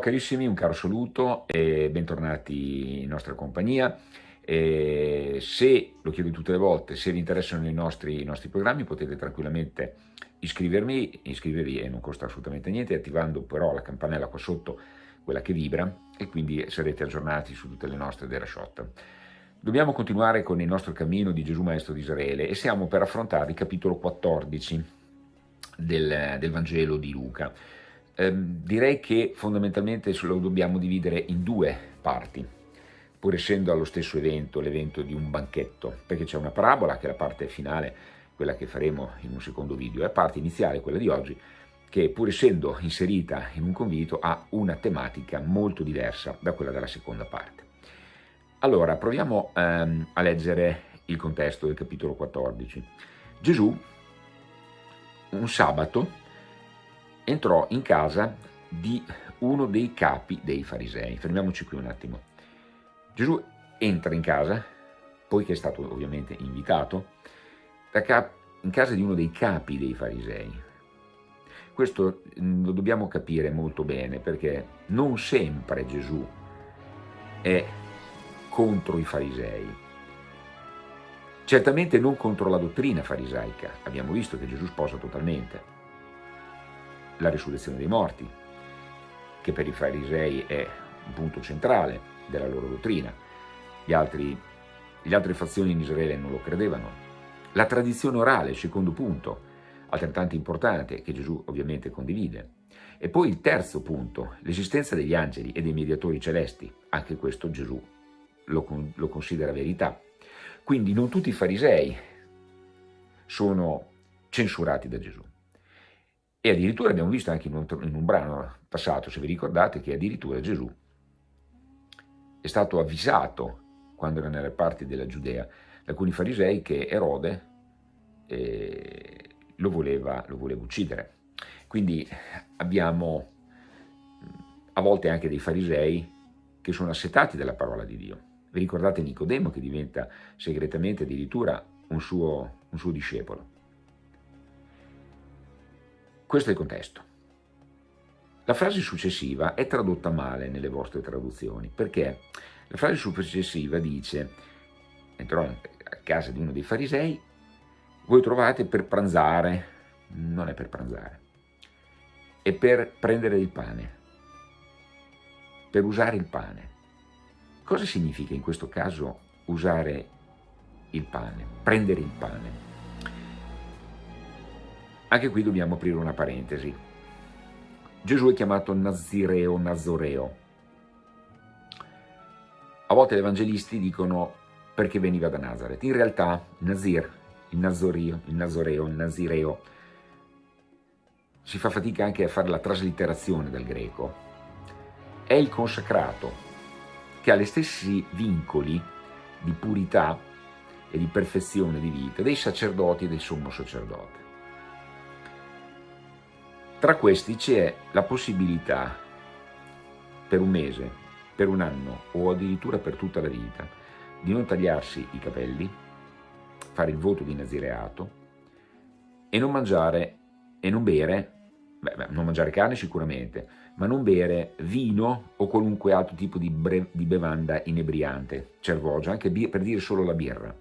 carissimi, un caro saluto e bentornati in nostra compagnia. E se, lo chiedo tutte le volte, se vi interessano i nostri, i nostri programmi potete tranquillamente iscrivervi, iscrivervi e non costa assolutamente niente, attivando però la campanella qua sotto, quella che vibra, e quindi sarete aggiornati su tutte le nostre derashot. Dobbiamo continuare con il nostro cammino di Gesù Maestro di Israele e siamo per affrontare il capitolo 14 del, del Vangelo di Luca. Eh, direi che fondamentalmente lo dobbiamo dividere in due parti, pur essendo allo stesso evento, l'evento di un banchetto, perché c'è una parabola che è la parte finale, quella che faremo in un secondo video, e la parte iniziale, quella di oggi, che pur essendo inserita in un convito ha una tematica molto diversa da quella della seconda parte. Allora, proviamo ehm, a leggere il contesto del capitolo 14. Gesù, un sabato, entrò in casa di uno dei capi dei farisei. Fermiamoci qui un attimo. Gesù entra in casa, poiché è stato ovviamente invitato, in casa di uno dei capi dei farisei. Questo mm, lo dobbiamo capire molto bene perché non sempre Gesù è contro i farisei. Certamente non contro la dottrina farisaica, abbiamo visto che Gesù sposa totalmente, la risurrezione dei morti, che per i farisei è un punto centrale della loro dottrina. Gli altri, le altre fazioni in Israele non lo credevano. La tradizione orale, secondo punto, altrettanto importante, che Gesù ovviamente condivide. E poi il terzo punto, l'esistenza degli angeli e dei mediatori celesti, anche questo Gesù lo, lo considera verità. Quindi non tutti i farisei sono censurati da Gesù. E addirittura abbiamo visto anche in un, in un brano passato, se vi ricordate, che addirittura Gesù è stato avvisato, quando era nelle parti della Giudea, da alcuni farisei che Erode eh, lo, voleva, lo voleva uccidere. Quindi abbiamo a volte anche dei farisei che sono assetati dalla parola di Dio. Vi ricordate Nicodemo che diventa segretamente addirittura un suo, un suo discepolo. Questo è il contesto. La frase successiva è tradotta male nelle vostre traduzioni, perché la frase successiva dice entrò a casa di uno dei farisei, voi trovate per pranzare, non è per pranzare, è per prendere il pane, per usare il pane. Cosa significa in questo caso usare il pane, prendere il pane? Anche qui dobbiamo aprire una parentesi. Gesù è chiamato Nazireo, Nazoreo. A volte gli evangelisti dicono perché veniva da Nazareth. In realtà Nazir, il Nazorio, il Nazoreo, il Nazireo, si fa fatica anche a fare la traslitterazione del greco. È il consacrato, che ha gli stessi vincoli di purità e di perfezione di vita dei sacerdoti e del sommo sacerdote. Tra questi c'è la possibilità per un mese, per un anno o addirittura per tutta la vita di non tagliarsi i capelli, fare il voto di nazireato e non mangiare e non bere, beh, non mangiare carne sicuramente, ma non bere vino o qualunque altro tipo di, di bevanda inebriante, cervogia, anche per dire solo la birra.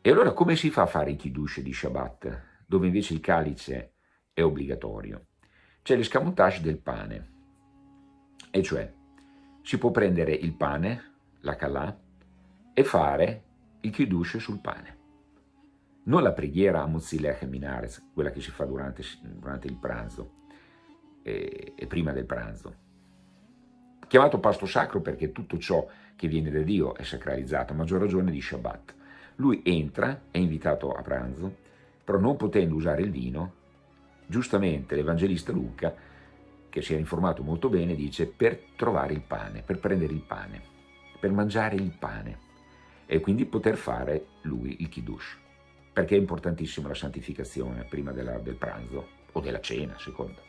E allora come si fa a fare i kiddush di Shabbat, dove invece il calice è obbligatorio. C'è l'escamotage del pane, e cioè si può prendere il pane, la calà, e fare il kiddush sul pane. Non la preghiera a Mozilech e Minares, quella che si fa durante, durante il pranzo e, e prima del pranzo. Chiamato pasto sacro perché tutto ciò che viene da Dio è sacralizzato, a maggior ragione di Shabbat. Lui entra, è invitato a pranzo, però non potendo usare il vino, Giustamente l'Evangelista Luca, che si è informato molto bene, dice per trovare il pane, per prendere il pane, per mangiare il pane e quindi poter fare lui il kiddush, perché è importantissima la santificazione prima della, del pranzo o della cena, secondo.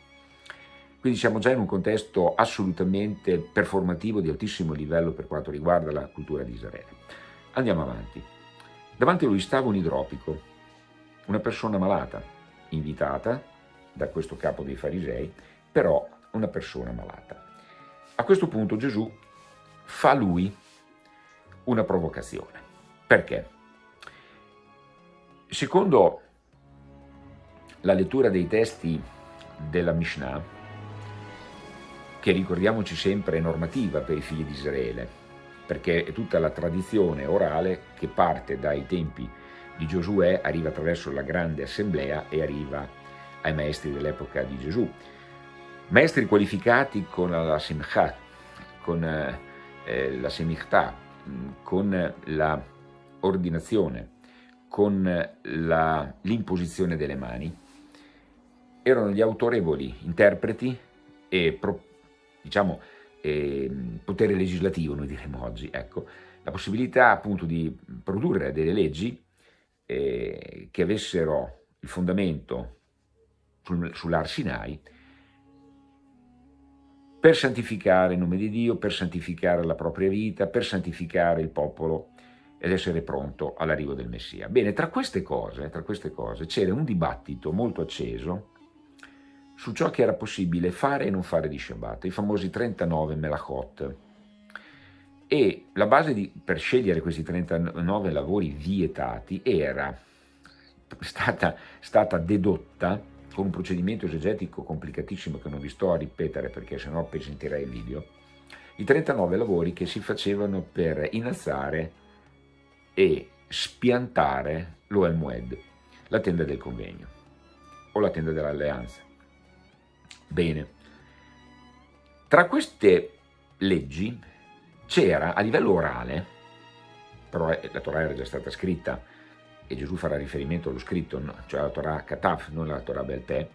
Quindi siamo già in un contesto assolutamente performativo di altissimo livello per quanto riguarda la cultura di Israele. Andiamo avanti. Davanti a lui stava un idropico, una persona malata, invitata da questo capo dei farisei, però una persona malata. A questo punto Gesù fa lui una provocazione. Perché? Secondo la lettura dei testi della Mishnah, che ricordiamoci sempre è normativa per i figli di Israele, perché è tutta la tradizione orale che parte dai tempi di Giosuè, arriva attraverso la grande assemblea e arriva ai maestri dell'epoca di Gesù. Maestri qualificati con la Simcha, con eh, la Semichtà, con la ordinazione, con l'imposizione delle mani, erano gli autorevoli interpreti e diciamo, eh, potere legislativo, noi diremmo oggi, ecco, la possibilità appunto di produrre delle leggi eh, che avessero il fondamento sul, sull'Ar Sinai per santificare il nome di Dio, per santificare la propria vita, per santificare il popolo ed essere pronto all'arrivo del Messia. Bene, tra queste cose, cose c'era un dibattito molto acceso su ciò che era possibile fare e non fare di Shabbat, i famosi 39 melachot. E la base di, per scegliere questi 39 lavori vietati era stata, stata dedotta con un procedimento esegetico complicatissimo che non vi sto a ripetere perché sennò pesantirei il video, i 39 lavori che si facevano per innalzare e spiantare l'Oel la tenda del convegno o la tenda dell'alleanza. Bene, tra queste leggi c'era a livello orale, però la Torah era già stata scritta e Gesù farà riferimento allo scritto, cioè alla Torah Kataf, non alla Torah Belpè,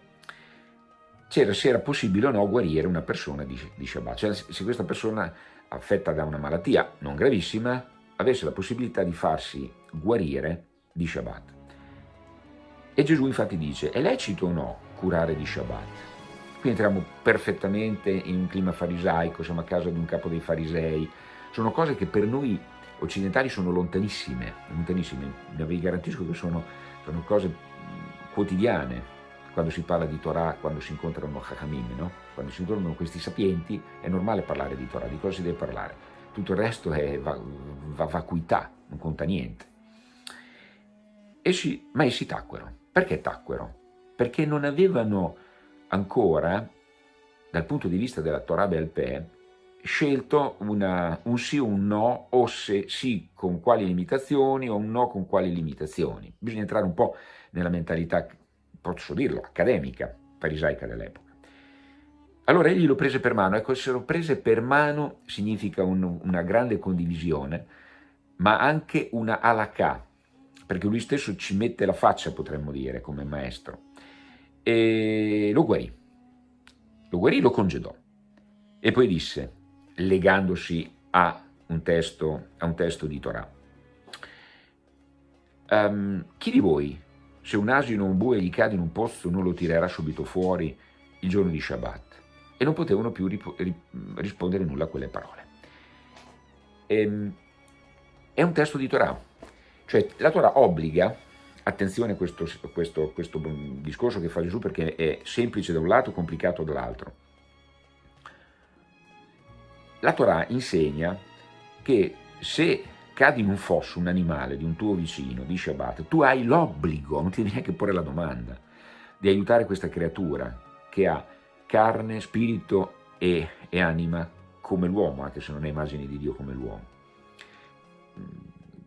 c'era se era possibile o no guarire una persona di, di Shabbat, cioè se questa persona affetta da una malattia non gravissima avesse la possibilità di farsi guarire di Shabbat. E Gesù infatti dice, è lecito o no curare di Shabbat? Qui entriamo perfettamente in un clima farisaico, siamo a casa di un capo dei farisei, sono cose che per noi occidentali sono lontanissime, lontanissime. vi garantisco che sono, sono cose quotidiane, quando si parla di Torah, quando si incontrano Chachamim, no? quando si incontrano questi sapienti, è normale parlare di Torah, di cosa si deve parlare. Tutto il resto è va, va, vacuità, non conta niente. Essi, ma essi tacquero. Perché tacquero? Perché non avevano ancora, dal punto di vista della Torah Belpè, scelto una, un sì o un no, o se sì con quali limitazioni o un no con quali limitazioni. Bisogna entrare un po' nella mentalità, posso dirlo, accademica, farisaica dell'epoca. Allora egli lo prese per mano, ecco, essere prese per mano significa un, una grande condivisione, ma anche una alakà, perché lui stesso ci mette la faccia, potremmo dire, come maestro e lo guarì. Lo guarì, lo congedò. E poi disse, legandosi a un testo, a un testo di Torah, um, chi di voi, se un asino o un bue gli cade in un pozzo, non lo tirerà subito fuori il giorno di Shabbat? E non potevano più rispondere nulla a quelle parole. Ehm, è un testo di Torah, cioè la Torah obbliga Attenzione a questo, questo, questo discorso che fa Gesù perché è semplice da un lato, complicato dall'altro. La Torah insegna che se cadi in un fosso un animale di un tuo vicino di Shabbat, tu hai l'obbligo, non ti devi neanche porre la domanda, di aiutare questa creatura che ha carne, spirito e, e anima come l'uomo, anche se non è immagine di Dio come l'uomo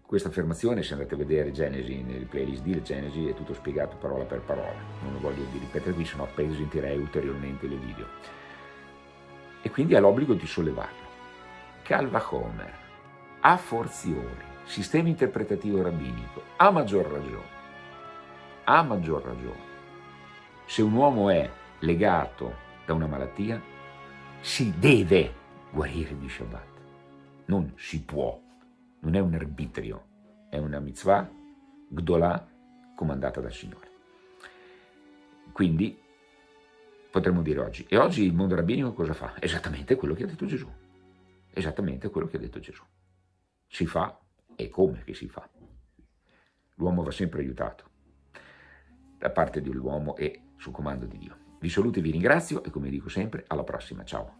questa affermazione, se andate a vedere Genesi, nel playlist di Genesi, è tutto spiegato parola per parola. Non lo voglio ripetere qui, sennò appesantirei ulteriormente le video. E quindi ha l'obbligo di sollevarlo. Calva Homer, a forziori, sistema interpretativo rabbinico, a maggior ragione, a maggior ragione, se un uomo è legato da una malattia, si deve guarire di Shabbat, non si può. Non è un arbitrio, è una mitzvah gdolà comandata dal Signore. Quindi potremmo dire oggi, e oggi il mondo rabbinico cosa fa? Esattamente quello che ha detto Gesù, esattamente quello che ha detto Gesù. Si fa e come che si fa. L'uomo va sempre aiutato da parte dell'uomo e sul comando di Dio. Vi saluto e vi ringrazio e come dico sempre, alla prossima, ciao!